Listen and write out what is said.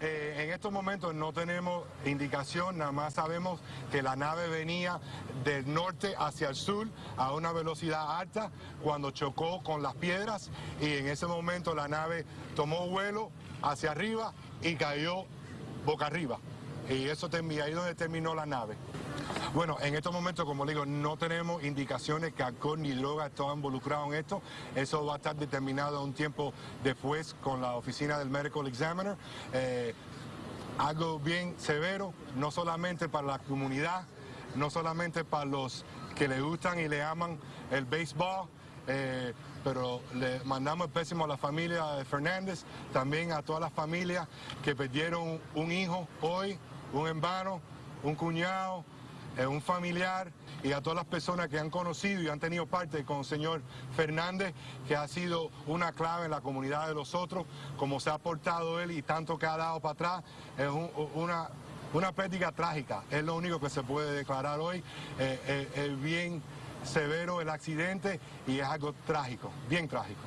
eh, en estos momentos no tenemos indicación, nada más sabemos que la nave venía del norte hacia el sur a una velocidad alta cuando chocó con las piedras y en ese momento la nave tomó vuelo hacia arriba y cayó boca arriba. Y eso ahí donde terminó la nave. Bueno, en estos momentos, como le digo, no tenemos indicaciones que alcohol ni droga están involucrados en esto. Eso va a estar determinado un tiempo después con la oficina del Medical Examiner. Eh, algo bien severo, no solamente para la comunidad, no solamente para los que le gustan y le aman el béisbol, eh, pero le mandamos el pésimo a la familia de Fernández, también a todas las familias que perdieron un hijo hoy, un hermano, un cuñado, eh, un familiar y a todas las personas que han conocido y han tenido parte con el señor Fernández, que ha sido una clave en la comunidad de los otros, como se ha portado él y tanto que ha dado para atrás, es una, una pérdida trágica, es lo único que se puede declarar hoy, eh, eh, bien severo el accidente y es algo trágico, bien trágico.